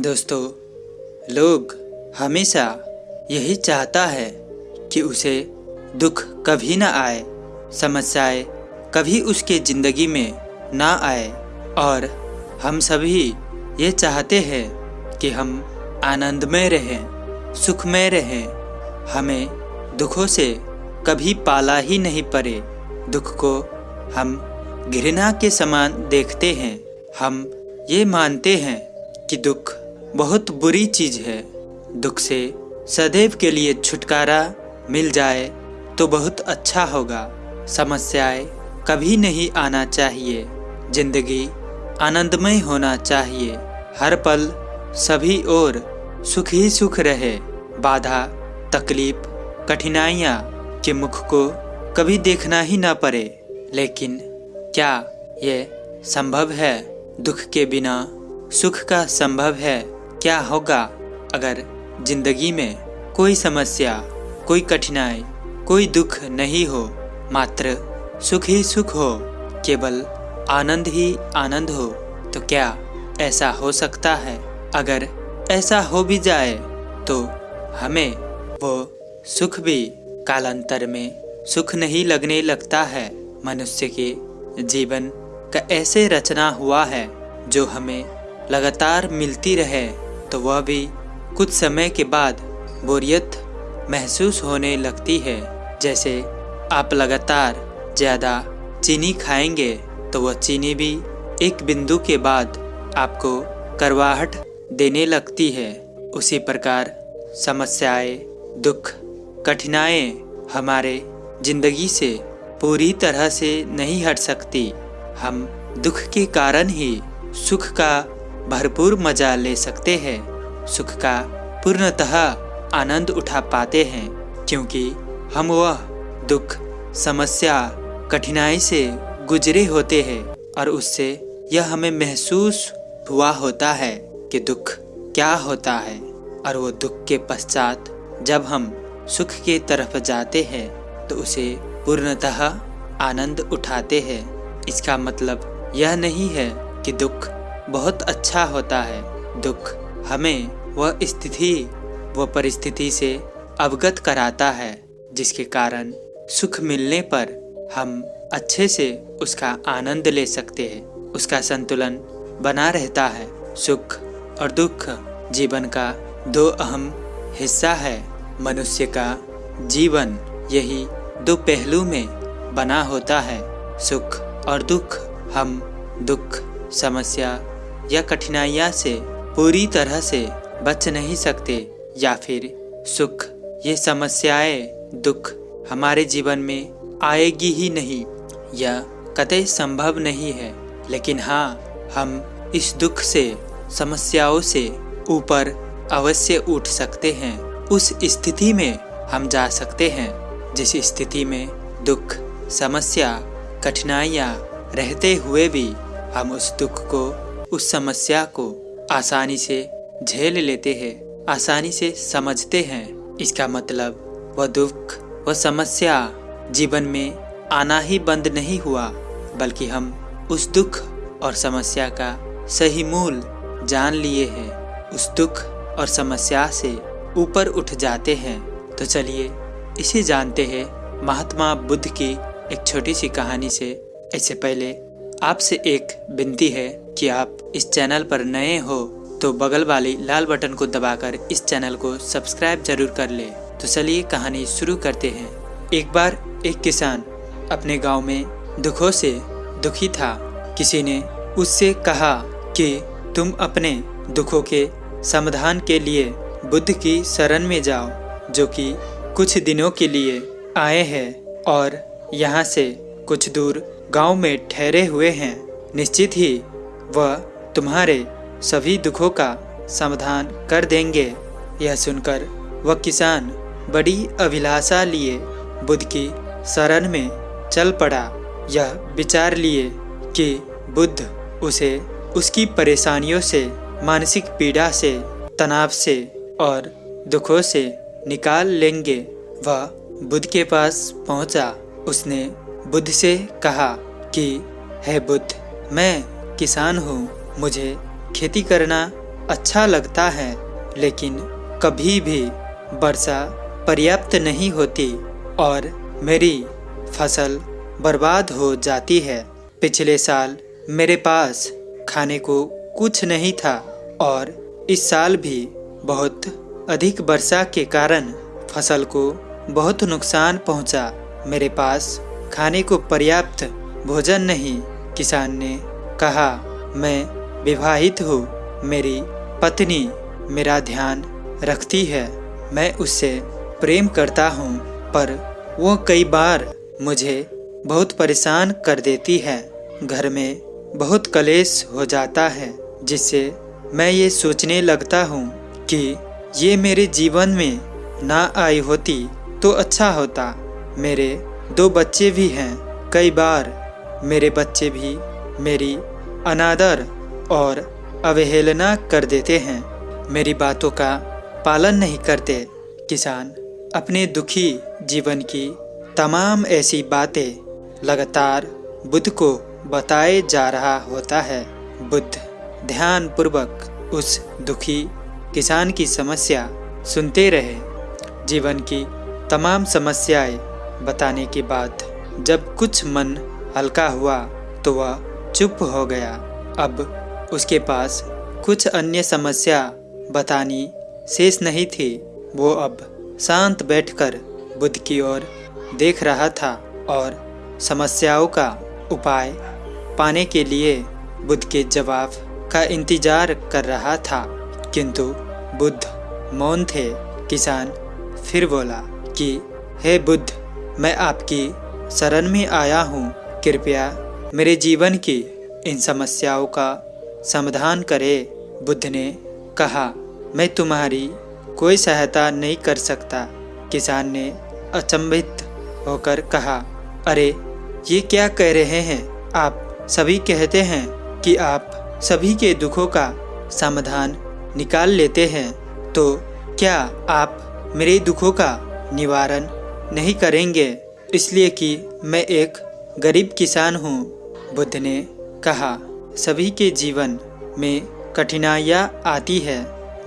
दोस्तों, लोग हमेशा यही चाहता है कि उसे दुख कभी ना आए, समस्याएँ कभी उसके ज़िंदगी में ना आए। और हम सभी ये चाहते हैं कि हम आनंदमय रहें, सुखमय रहें। हमें दुखों से कभी पाला ही नहीं पड़े। दुख को हम घृणा के समान देखते हैं। हम ये मानते हैं कि दुख बहुत बुरी चीज़ है। दुख से सदैव के लिए छुटकारा मिल जाए तो बहुत अच्छा होगा। समस्याएँ कभी नहीं आना चाहिए। ज़िंदगी आनंदमय होना चाहिए। हर पल सभी ओर सुख ही सुख रहे। बाधा, तकलीफ़, कठिनाइयाँ के मुख को कभी देखना ही ना पड़े। लेकिन क्या ये संभव है? दुख के बिना सुख का संभव है? क्या होगा अगर ज़िंदगी में कोई समस्या, कोई कठिनाई, कोई दुख नहीं हो, मात्र सुख ही सुख हो, केवल आनंद ही आनंद हो तो क्या ऐसा हो सकता है? अगर ऐसा हो भी जाए तो हमें वो सुख भी कालांतर में सुख नहीं लगने लगता है। मनुष्य के जीवन का ऐसे रचना हुआ है, जो हमें लगातार मिलती रहे। तो वह भी कुछ समय के बाद बोरियत महसूस होने लगती है। जैसे आप लगातार ज़्यादा चीनी खाएँगे तो वह चीनी भी एक बिंदु के बाद आपको करवाहट देने लगती है। उसी प्रकार समस्याएँ, दुख, कठिनाएँ हमारे ज़िंदगी से पूरी तरह से नहीं हट सकती। हम दुख के कारण ही सुख का भरपूर मज़ा ले सकते हैं। सुख का पूर्णतः आनंद उठा पाते हैं, क्योंकि हम वह दुख, समस्या, कठिनाई से गुजरे होते हैं और उससे यह हमें महसूस हुआ होता है कि दुख क्या होता है और वो दुख के पश्चात जब हम सुख के तरफ़ जाते हैं तो उसे पूर्णतः आनंद उठाते हैं। इसका मतलब यह नहीं है कि दुख बहुत अच्छा होता है। दुख हमें वह स्थिति व परिस्थिति से अवगत कराता है, जिसके कारण सुख मिलने पर हम अच्छे से उसका आनंद ले सकते हैं। उसका संतुलन बना रहता है। सुख और दुख जीवन का दो अहम हिस्सा है। मनुष्य का जीवन यही दो पहलू में बना होता है। सुख और दुख, हम दुख समस्या या कठिनाइयाँ से, पूरी तरह से बच नहीं सकते, या फिर सुख। ये समस्याएँ दुख हमारे जीवन में आएगी ही नहीं यह कतई संभव नहीं है। लेकिन हाँ हम इस दुख से, समस्याओं से ऊपर अवश्य उठ सकते हैं। उस स्थिति में हम जा सकते हैं, जिस स्थिति में दुख, समस्या, कठिनाइयाँ रहते हुए भी हम उस दुख को उस समस्या को आसानी से झेल लेते हैं, आसानी से समझते हैं। इसका मतलब वह दुख, वह समस्या जीवन में आना ही बंद नहीं हुआ, बल्कि हम उस दुख और समस्या का सही मूल जान लिए हैं। उस दुख और समस्या से ऊपर उठ जाते हैं। तो चलिए, इसे जानते हैं महात्मा बुद्ध की एक छोटी सी कहानी से। इससे पहले आपसे एक विनती है कि आप इस चैनल पर नए हो तो बगल वाली लाल बटन को दबाकर इस चैनल को सब्सक्राइब ज़रूर कर ले। तो चलिए कहानी शुरू करते हैं। एक बार एक किसान अपने गाँव में दुखों से दुखी था। किसी ने उससे कहा कि तुम अपने दुखों के समाधान के लिए बुद्ध की शरण में जाओ, जो कि कुछ दिनों के लिए आए हैं और यहाँ से कुछ दूर गाँव में ठहरे हुए हैं। निश्चित ही वह तुम्हारे सभी दुखों का समाधान कर देंगे। यह सुनकर वह किसान बड़ी अभिलाषा लिए बुद्ध की शरण में चल पड़ा। यह विचार लिए कि बुद्ध उसे उसकी परेशानियों से, मानसिक पीड़ा से, तनाव से और दुखों से निकाल लेंगे। वह बुद्ध के पास पहुँचा। उसने बुद्ध से कहा कि, है बुद्ध, मैं किसान हूँ। मुझे खेती करना अच्छा लगता है, लेकिन कभी भी वर्षा पर्याप्त नहीं होती और मेरी फ़सल बर्बाद हो जाती है पिछले साल मेरे पास खाने को कुछ नहीं था और इस साल भी बहुत अधिक वर्षा के कारण फ़सल को बहुत नुकसान पहुँचा। मेरे पास खाने को पर्याप्त भोजन नहीं, किसान ने कहा, मैं विवाहित हूँ, मेरी पत्नी मेरा ध्यान रखती है। मैं उससे प्रेम करता हूँ, पर वो कई बार मुझे बहुत परेशान कर देती है। घर में बहुत कलेश हो जाता है, जिससे मैं ये सोचने लगता हूँ कि ये मेरे जीवन में ना आई होती तो अच्छा होता। मेरे दो बच्चे भी हैं, कई बार मेरे बच्चे भी मेरी अनादर और अवहेलना कर देते हैं। मेरी बातों का पालन नहीं करते किसान। अपने दुखी जीवन की तमाम ऐसी बातें लगातार बुद्ध को बताए जा रहा होता है। बुद्ध ध्यान पूर्वक उस दुखी किसान की समस्या सुनते रहे। जीवन की तमाम समस्याएँ बताने के बाद जब कुछ मन हल्का हुआ तो वह चुप हो गया। अब उसके पास कुछ अन्य समस्या बतानी शेष नहीं थी। वो अब शांत बैठकर बुद्ध की ओर देख रहा था और समस्याओं का उपाय पाने के लिए बुद्ध के जवाब का इंतज़ार कर रहा था। किंतु बुद्ध मौन थे। किसान फिर बोला कि, हे बुद्ध, मैं आपकी शरण में आया हूँ। कृपया मेरे जीवन की इन समस्याओं का समाधान करे, बुद्ध ने कहा, मैं तुम्हारी कोई सहायता नहीं कर सकता, किसान ने अचंभित होकर कहा, अरे, ये क्या कह रहे हैं? आप सभी कहते हैं कि आप सभी के दुखों का समाधान निकाल लेते हैं तो क्या आप मेरे दुखों का निवारण नहीं करेंगे? इसलिए कि मैं एक गरीब किसान हूँ, बुद्ध ने कहा। सभी के जीवन में कठिनाइयाँ आती है।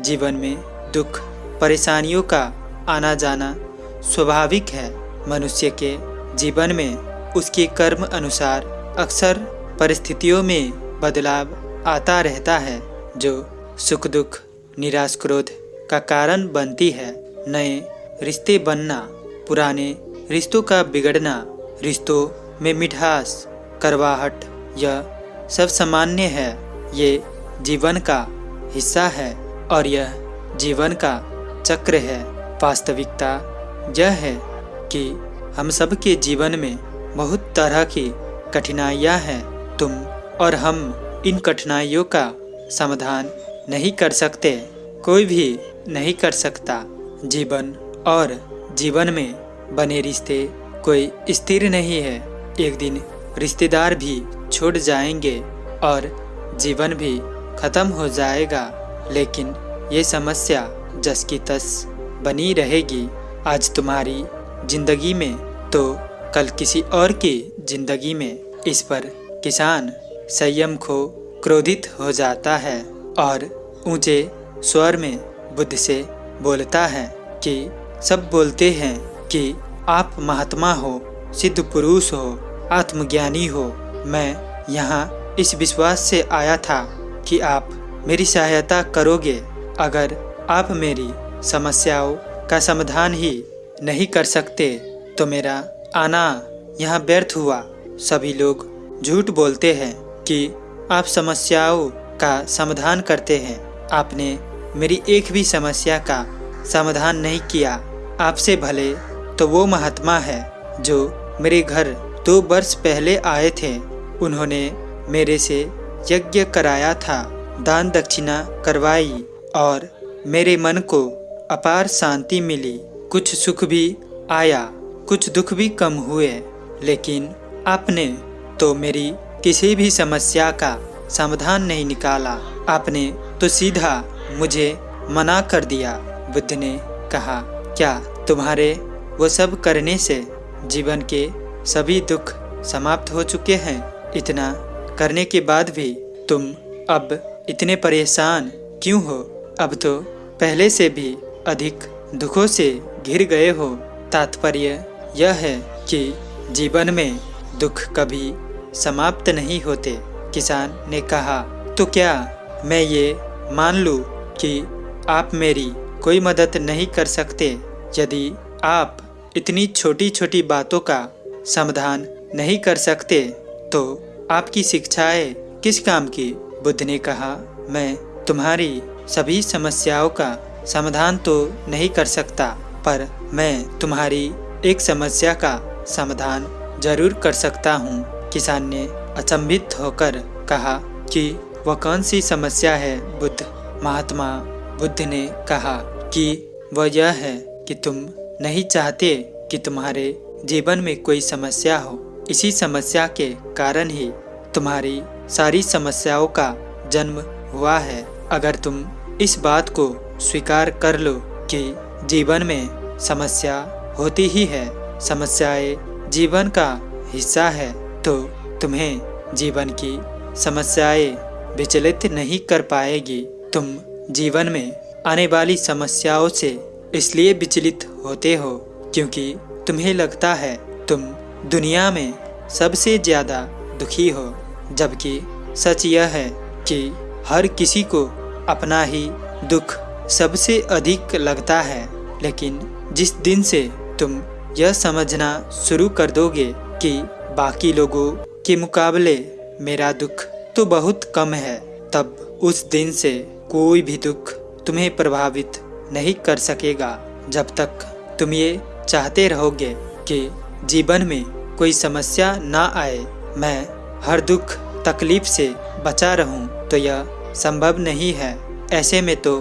जीवन में दुख, परेशानियों का आना जाना स्वाभाविक है। मनुष्य के जीवन में उसके कर्म अनुसार अक्सर परिस्थितियों में बदलाव आता रहता है, जो सुख, दुख, निराश, क्रोध का कारण बनती है। नए रिश्ते बनना, पुराने रिश्तों का बिगड़ना, रिश्तों में मिठास, करवाहट यह सब सामान्य है। ये जीवन का हिस्सा है और यह जीवन का चक्र है। वास्तविकता यह है कि हम सब के जीवन में बहुत तरह की कठिनाइयाँ हैं। तुम और हम इन कठिनाइयों का समाधान नहीं कर सकते। कोई भी नहीं कर सकता। जीवन और जीवन में बने रिश्ते कोई स्थिर नहीं है। एक दिन रिश्तेदार भी छूट जाएँगे और जीवन भी खत्म हो जाएगा। लेकिन ये समस्या जस की तस बनी रहेगी आज तुम्हारी ज़िंदगी में। तो कल किसी और की ज़िंदगी में इस पर किसान संयम खो क्रोधित हो जाता है और ऊँचे स्वर में बुद्ध से बोलता है कि सब बोलते हैं कि आप महात्मा हो, सिद्ध पुरुष हो, आत्मज्ञानी हो। मैं यहाँ इस विश्वास से आया था कि आप मेरी सहायता करोगे, अगर आप मेरी समस्याओं का समाधान ही नहीं कर सकते तो मेरा आना यहाँ व्यर्थ हुआ। सभी लोग झूठ बोलते हैं कि आप समस्याओं का समाधान करते हैं। आपने मेरी एक भी समस्या का समाधान नहीं किया। आपसे भले तो वो महात्मा है जो मेरे घर दो वर्ष पहले आए थे। उन्होंने मेरे से यज्ञ कराया था, दान दक्षिणा करवाई और मेरे मन को अपार शांति मिली। कुछ सुख भी आया, कुछ दुख भी कम हुए, लेकिन आपने तो मेरी किसी भी समस्या का समाधान नहीं निकाला। आपने तो सीधा मुझे मना कर दिया। बुद्ध ने कहा, क्या तुम्हारे वो सब करने से जीवन के सभी दुख समाप्त हो चुके हैं? इतना करने के बाद भी तुम अब इतने परेशान क्यों हो? अब तो पहले से भी अधिक दुखों से घिर गए हो। तात्पर्य यह है कि जीवन में दुख कभी समाप्त नहीं होते, किसान ने कहा। तो क्या मैं ये मान लूँ कि आप मेरी कोई मदद नहीं कर सकते, यदि आप इतनी छोटी छोटी बातों का समाधान नहीं कर सकते? तो आपकी शिक्षाएँ किस काम की? बुद्ध ने कहा, मैं तुम्हारी सभी समस्याओं का समाधान तो नहीं कर सकता, पर मैं तुम्हारी एक समस्या का समाधान ज़रूर कर सकता हूँ। किसान ने अचंभित होकर कहा कि वह कौन सी समस्या है? बुद्ध, महात्मा, बुद्ध ने कहा कि वह यह है कि तुम नहीं चाहते कि तुम्हारे जीवन में कोई समस्या हो। इसी समस्या के कारण ही तुम्हारी सारी समस्याओं का जन्म हुआ है। अगर तुम इस बात को स्वीकार कर लो कि जीवन में समस्या होती ही है, समस्याएँ जीवन का हिस्सा है तो तुम्हें जीवन की समस्याएँ विचलित नहीं कर पाएगी। तुम जीवन में आने वाली समस्याओं से इसलिए विचलित होते हो क्योंकि तुम्हें लगता है तुम दुनिया में सबसे ज़्यादा दुखी हो, जबकि सच यह है कि हर किसी को अपना ही दुख सबसे अधिक लगता है। लेकिन जिस दिन से तुम यह समझना शुरू कर दोगे कि बाकी लोगों के मुकाबले मेरा दुख तो बहुत कम है, तब उस दिन से कोई भी दुख तुम्हें प्रभावित नहीं कर सकेगा। जब तक तुम ये चाहते रहोगे कि जीवन में कोई समस्या ना आए, मैं हर दुख, तकलीफ़ से बचा रहूँ तो यह संभव नहीं है। ऐसे में तो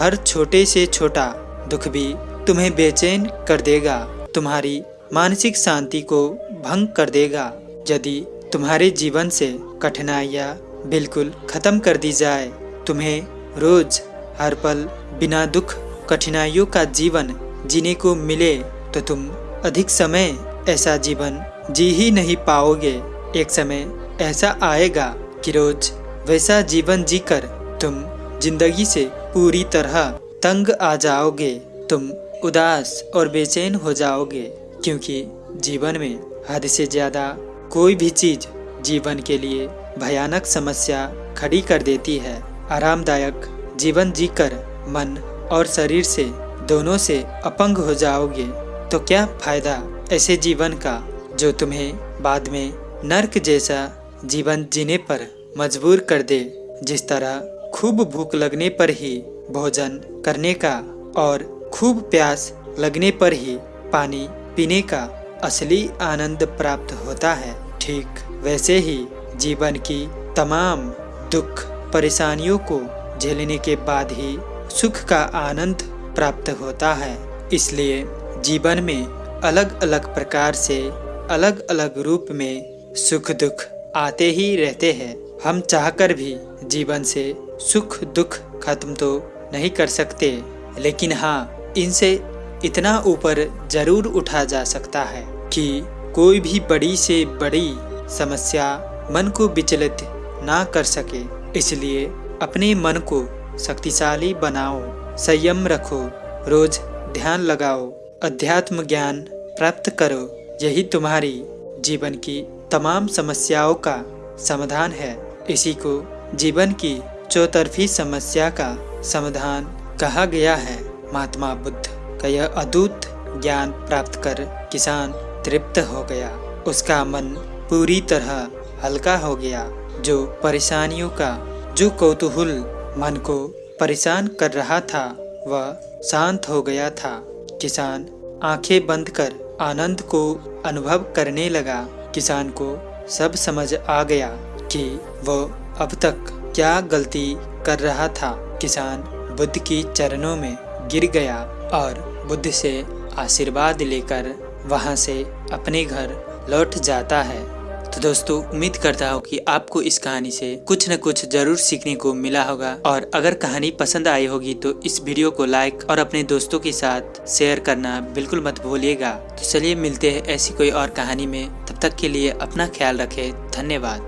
हर छोटे से छोटा दुख भी तुम्हें बेचैन कर देगा, तुम्हारी मानसिक शांति को भंग कर देगा। यदि तुम्हारे जीवन से कठिनाइयाँ बिल्कुल खत्म कर दी जाए, तुम्हें रोज हर पल बिना दुख, कठिनाइयों का जीवन जीने को मिले तो तुम अधिक समय ऐसा जीवन जी ही नहीं पाओगे। एक समय ऐसा आएगा कि रोज वैसा जीवन जीकर तुम ज़िंदगी से पूरी तरह तंग आ जाओगे। तुम उदास और बेचैन हो जाओगे, क्योंकि जीवन में हद से ज़्यादा कोई भी चीज़ जीवन के लिए भयानक समस्या खड़ी कर देती है। आरामदायक जीवन जीकर मन और शरीर से दोनों से अपंग हो जाओगे तो क्या फ़ायदा? ऐसे जीवन का, जो तुम्हें बाद में नर्क जैसा जीवन जीने पर मजबूर कर दे, जिस तरह खूब भूख लगने पर ही भोजन करने का और खूब प्यास लगने पर ही पानी पीने का असली आनंद प्राप्त होता है। ठीक वैसे ही जीवन की तमाम दुख परेशानियों को झेलने के बाद ही सुख का आनंद प्राप्त होता है। इसलिए जीवन में अलग अलग प्रकार से अलग अलग रूप में सुख दुख आते ही रहते हैं। हम चाहकर भी जीवन से सुख दुख खत्म तो नहीं कर सकते, लेकिन हाँ इनसे इतना ऊपर ज़रूर उठा जा सकता है कि कोई भी बड़ी से बड़ी समस्या मन को विचलित ना कर सके। इसलिए अपने मन को शक्तिशाली बनाओ, संयम रखो, रोज ध्यान लगाओ अध्यात्म ज्ञान प्राप्त करो। यही तुम्हारी जीवन की तमाम समस्याओं का समाधान है। इसी को जीवन की चौतरफी समस्या का समाधान कहा गया है। महात्मा बुद्ध का यह अद्भुत ज्ञान प्राप्त कर किसान तृप्त हो गया। उसका मन पूरी तरह हल्का हो गया, जो परेशानियों का, जो कौतूहल मन को परेशान कर रहा था, वह शांत हो गया था। किसान आँखें बंद कर आनंद को अनुभव करने लगा। किसान को सब समझ आ गया कि वो अब तक क्या गलती कर रहा था। किसान बुद्ध की चरणों में गिर गया और बुद्ध से आशीर्वाद लेकर वहाँ से अपने घर लौट जाता है। तो दोस्तों, उम्मीद करता हूँ कि आपको इस कहानी से कुछ न कुछ ज़रूर सीखने को मिला होगा। और अगर कहानी पसंद आई होगी तो इस वीडियो को लाइक और अपने दोस्तों के साथ शेयर करना बिल्कुल मत भूलिएगा। तो चलिए मिलते हैं ऐसी कोई और कहानी में। तब तक के लिए अपना ख्याल रखें। धन्यवाद।